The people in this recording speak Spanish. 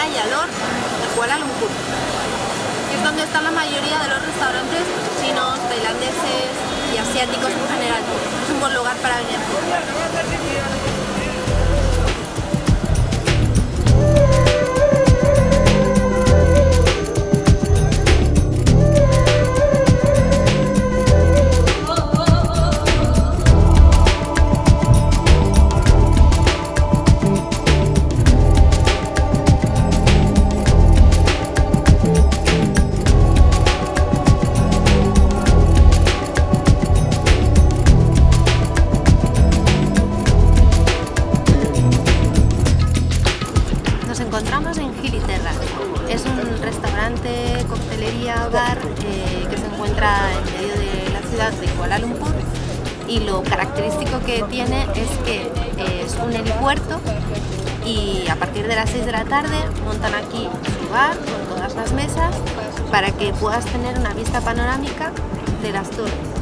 calle Alor de Kuala Lumpur, es donde están la mayoría de los restaurantes chinos, tailandeses y asiáticos en general. Es un buen lugar para venir. Encontramos en Giliterra. Es un restaurante, coctelería, bar eh, que se encuentra en medio de la ciudad de Kuala Lumpur y lo característico que tiene es que es un helipuerto y a partir de las 6 de la tarde montan aquí su bar con todas las mesas para que puedas tener una vista panorámica de las torres.